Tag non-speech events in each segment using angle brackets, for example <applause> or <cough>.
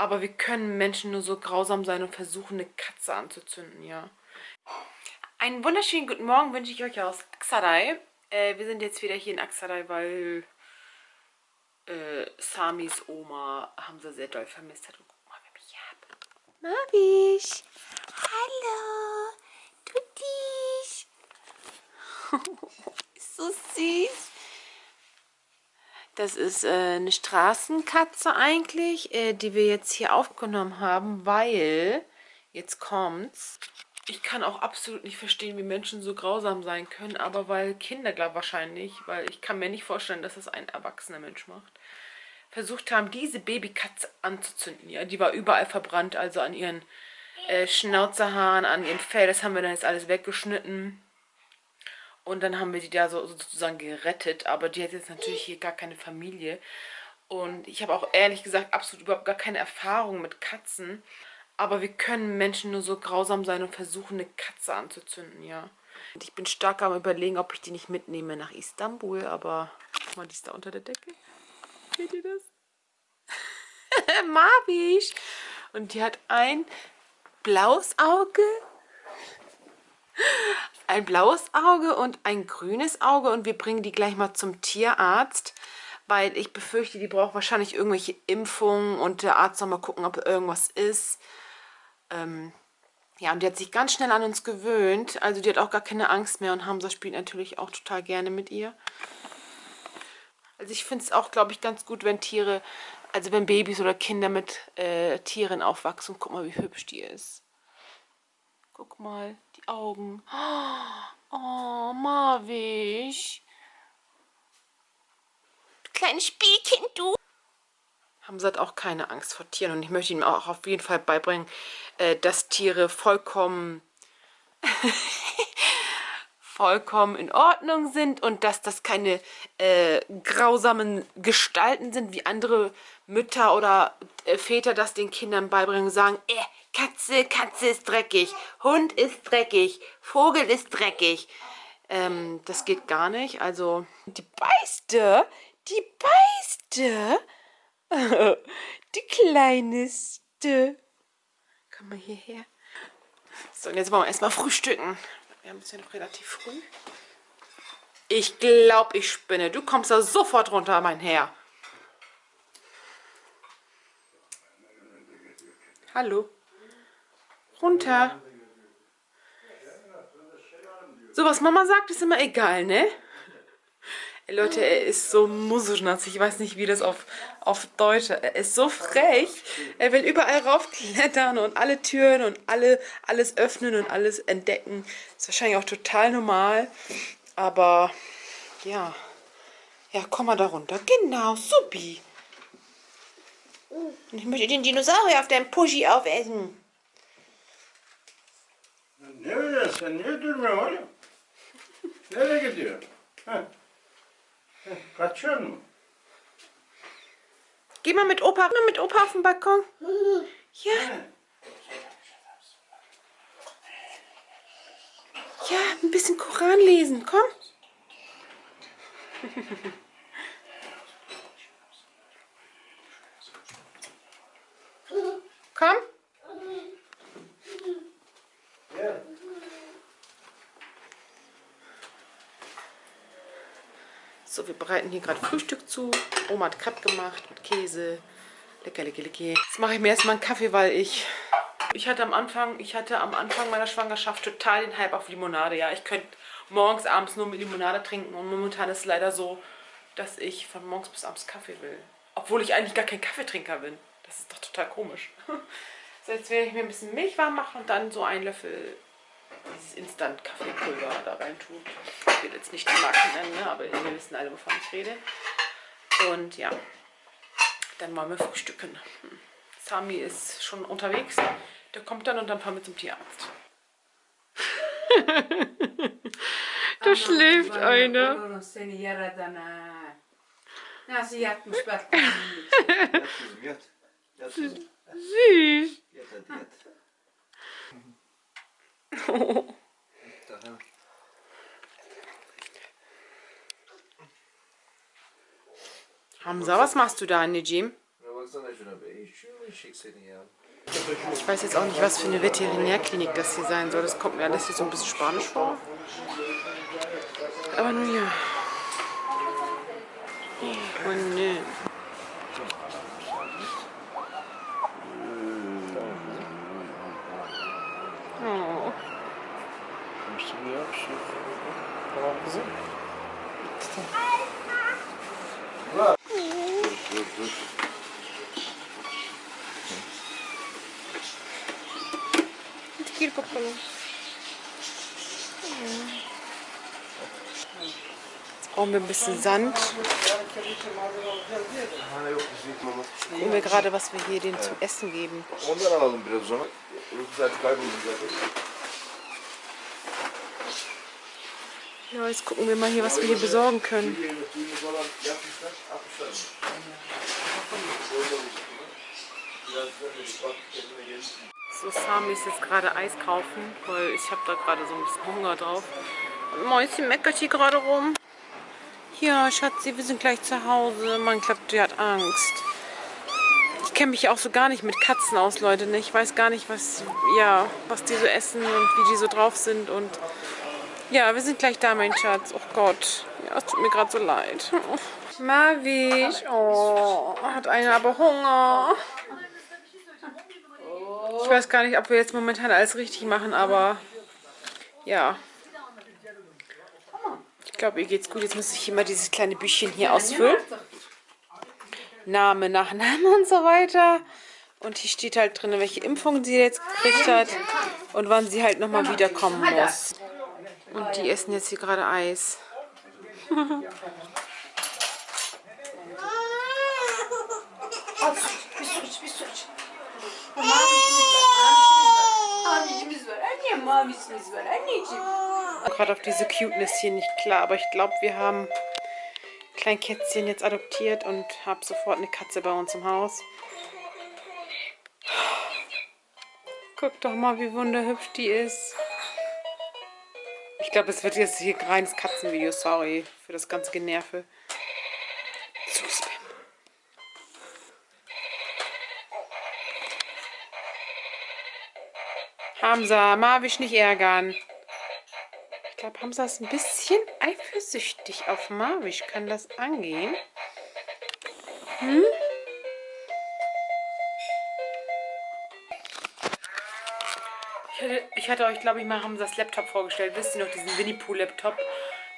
Aber wie können Menschen nur so grausam sein und versuchen, eine Katze anzuzünden, ja. Einen wunderschönen guten Morgen wünsche ich euch aus Aksaray. Äh, wir sind jetzt wieder hier in Aksaray, weil äh, Samis Oma haben sie sehr doll vermisst hat. Und guck mal, wer mich hat. Mavisch! Hallo! Dich! <laughs> so süß! Das ist äh, eine Straßenkatze eigentlich, äh, die wir jetzt hier aufgenommen haben, weil, jetzt kommt's, ich kann auch absolut nicht verstehen, wie Menschen so grausam sein können, aber weil Kinder, glaube wahrscheinlich, weil ich kann mir nicht vorstellen, dass das ein erwachsener Mensch macht, versucht haben, diese Babykatze anzuzünden. Ja, die war überall verbrannt, also an ihren äh, Schnauzerhaaren, an ihrem Fell, das haben wir dann jetzt alles weggeschnitten. Und dann haben wir die da so sozusagen gerettet. Aber die hat jetzt natürlich hier gar keine Familie. Und ich habe auch ehrlich gesagt absolut überhaupt gar keine Erfahrung mit Katzen. Aber wie können Menschen nur so grausam sein und versuchen, eine Katze anzuzünden, ja. Und ich bin stark am überlegen, ob ich die nicht mitnehme nach Istanbul. Aber, guck mal, die ist da unter der Decke. Seht ihr das? <laughs> Marvisch! Und die hat ein blaues Auge ein blaues Auge und ein grünes Auge und wir bringen die gleich mal zum Tierarzt, weil ich befürchte, die braucht wahrscheinlich irgendwelche Impfungen und der Arzt soll mal gucken, ob irgendwas ist. Ähm, ja, und die hat sich ganz schnell an uns gewöhnt, also die hat auch gar keine Angst mehr und Hamza spielt natürlich auch total gerne mit ihr. Also ich finde es auch, glaube ich, ganz gut, wenn Tiere, also wenn Babys oder Kinder mit äh, Tieren aufwachsen. Guck mal, wie hübsch die ist. Guck mal, die Augen. Oh, Marwisch. Kleines Spielkind, du. Hamza hat auch keine Angst vor Tieren und ich möchte ihm auch auf jeden Fall beibringen, äh, dass Tiere vollkommen <laughs> vollkommen in Ordnung sind und dass das keine äh, grausamen Gestalten sind, wie andere Mütter oder äh, Väter das den Kindern beibringen und sagen, äh, Katze, Katze ist dreckig, Hund ist dreckig, Vogel ist dreckig. Ähm, das geht gar nicht. Also, die beißte, die beißte, <laughs> die kleinste. Komm mal hierher. So, und jetzt wollen wir erstmal frühstücken. Wir haben es ja noch relativ früh. Ich glaube, ich spinne. Du kommst da sofort runter, mein Herr. Hallo runter. So, was Mama sagt, ist immer egal, ne? Ey, Leute, er ist so mususchnatz. Ich weiß nicht, wie das auf, auf Deutsch Er ist so frech. Er will überall raufklettern und alle Türen und alle, alles öffnen und alles entdecken. Ist wahrscheinlich auch total normal. Aber, ja. Ja, komm mal da runter. Genau, supi. Und ich möchte den Dinosaurier auf deinem Puschi aufessen. Ne öyle sen niye durmuyorsun oğlum? Nereye gidiyor? Heh. Heh, Kaçıyor mu? Geh mal mit Opa, mit Opa auf den Balkon. Ja. Ja, ein bisschen Koran lesen, komm. komm. So, wir bereiten hier gerade Frühstück zu. Oma hat Crepe gemacht mit Käse. Lecker, lecker, lecker. Jetzt mache ich mir erstmal einen Kaffee, weil ich... Ich hatte am Anfang, ich hatte am Anfang meiner Schwangerschaft total den Hype auf Limonade. Ja, ich könnte morgens, abends nur mit Limonade trinken. Und momentan ist es leider so, dass ich von morgens bis abends Kaffee will. Obwohl ich eigentlich gar kein Kaffeetrinker bin. Das ist doch total komisch. <laughs> So, jetzt werde ich mir ein bisschen Milch warm machen und dann so einen Löffel dieses Instant-Kaffeepulver da rein tun. Ich will jetzt nicht die Marken nennen, ne? aber wir wissen alle, wovon ich rede. Und ja, dann wollen wir frühstücken. Hm. Sami ist schon unterwegs. Der kommt dann und dann fahren wir zum Tierarzt. <laughs> da schläft einer. Süß. <laughs> <laughs> Hamza, was machst du da, Nejim? Üşümüş. schickst ja. Ich weiß jetzt auch nicht, was für eine Veterinärklinik das hier sein soll. Das kommt mir alles hier so ein bisschen spanisch vor. Aber nun ja. Oh nö. Oh. Musst du mir Jetzt brauchen wir ein bisschen Sand. Gucken wir gerade, was wir hier denen zum Essen geben. Ja, jetzt gucken wir mal hier, was wir hier besorgen können. So, Sami ist jetzt gerade Eis kaufen, weil ich habe da gerade so ein bisschen Hunger drauf. Und Mäuschen meckert hier gerade rum. Ja, Schatzi, wir sind gleich zu Hause. Man glaubt, die hat Angst. Ich kenne mich auch so gar nicht mit Katzen aus, Leute. Ne? Ich weiß gar nicht, was, ja, was die so essen und wie die so drauf sind. Und ja, wir sind gleich da, mein Schatz. Oh Gott, ja, es tut mir gerade so leid. Marvisch, oh, hat einer aber Hunger. Ich weiß gar nicht, ob wir jetzt momentan alles richtig machen, aber ja. Ich glaube, ihr geht's gut. Jetzt muss ich mal dieses kleine Büchchen hier ausfüllen. Name, Nachname und so weiter. Und hier steht halt drin, welche Impfung sie jetzt gekriegt hat und wann sie halt nochmal wiederkommen muss. Und die essen jetzt hier gerade Eis. Gerade auf diese Cuteness hier nicht klar, aber ich glaube, wir haben klein Kätzchen jetzt adoptiert und habe sofort eine Katze bei uns im Haus. Guck doch mal, wie wunderhübsch die ist. Ich glaube, es wird jetzt hier ein reines Katzenvideo. Sorry für das ganze Generve. Zu Spam. Hamza, Marvisch nicht ärgern. Ich glaube, Hamza ist ein bisschen eifersüchtig auf Marvisch. Kann das angehen? Hm? Ich hatte, euch, glaube ich, mal Hamzas Laptop vorgestellt. Wisst ihr noch, diesen Winnie-Pooh-Laptop?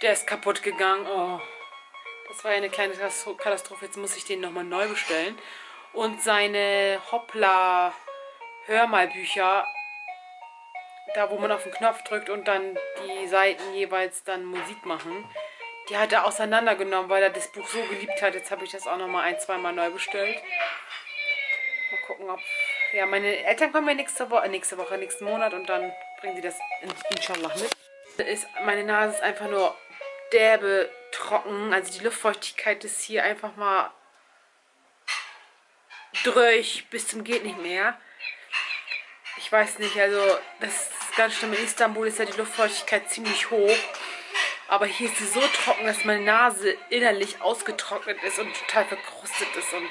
Der ist kaputt gegangen. Oh, das war ja eine kleine Katastro- Katastrophe. Jetzt muss ich den nochmal neu bestellen. Und seine Hoppla-Hörmalbücher da wo man auf den Knopf drückt und dann die Seiten jeweils dann Musik machen. Die hat er auseinandergenommen, weil er das Buch so geliebt hat. Jetzt habe ich das auch nochmal ein, zweimal neu bestellt. Mal gucken, ob... Ja, meine Eltern kommen ja nächste Woche, nächste Woche, nächsten Monat und dann bringen sie das in, inshallah mit. Ist, meine Nase ist einfach nur derbe trocken. Also die Luftfeuchtigkeit ist hier einfach mal durch bis zum geht nicht mehr. Ich weiß nicht, also das ist ganz schlimm. In Istanbul ist ja die Luftfeuchtigkeit ziemlich hoch. Aber hier ist sie so trocken, dass meine Nase innerlich ausgetrocknet ist und total verkrustet ist. Und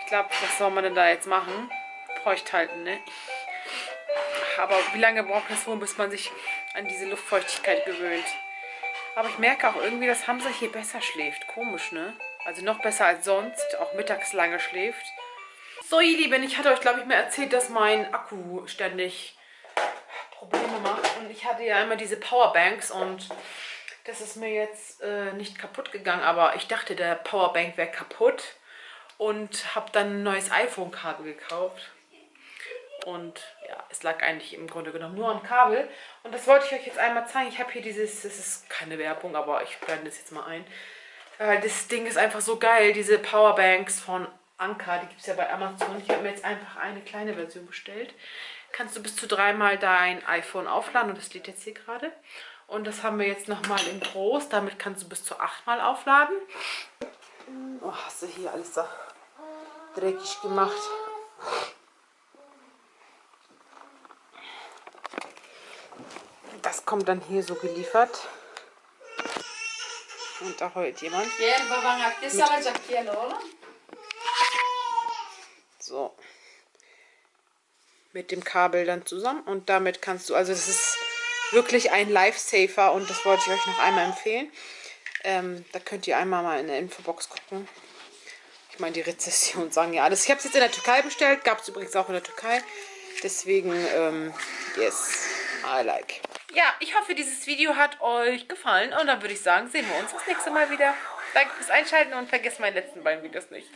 ich glaube, was soll man denn da jetzt machen? Feucht halten, ne? Aber wie lange braucht das wohl, bis man sich an diese Luftfeuchtigkeit gewöhnt? Aber ich merke auch irgendwie, dass Hamza hier besser schläft. Komisch, ne? Also noch besser als sonst. Auch mittags lange schläft. So, ihr Lieben, ich hatte euch, glaube ich, mal erzählt, dass mein Akku ständig Probleme macht. Und ich hatte ja immer diese Powerbanks und das ist mir jetzt äh, nicht kaputt gegangen. Aber ich dachte, der Powerbank wäre kaputt und habe dann ein neues iPhone-Kabel gekauft. Und ja, es lag eigentlich im Grunde genommen nur am Kabel. Und das wollte ich euch jetzt einmal zeigen. Ich habe hier dieses, das ist keine Werbung, aber ich blende das jetzt mal ein. Äh, das Ding ist einfach so geil, diese Powerbanks von Anker, die gibt es ja bei Amazon. Ich habe mir jetzt einfach eine kleine Version bestellt. Kannst du bis zu dreimal dein iPhone aufladen und das lädt jetzt hier gerade. Und das haben wir jetzt nochmal in groß. Damit kannst du bis zu achtmal aufladen. Oh, hast du hier alles so dreckig gemacht. Das kommt dann hier so geliefert. Und da heult jemand. So. mit dem Kabel dann zusammen und damit kannst du, also das ist wirklich ein Lifesaver und das wollte ich euch noch einmal empfehlen. Ähm, da könnt ihr einmal mal in der Infobox gucken. Ich meine, die Rezession sagen ja alles. Ich habe es jetzt in der Türkei bestellt, gab es übrigens auch in der Türkei. Deswegen, ähm, yes, I like. Ja, ich hoffe, dieses Video hat euch gefallen und dann würde ich sagen, sehen wir uns das nächste Mal wieder. Danke fürs Einschalten und vergesst meine letzten beiden Videos nicht.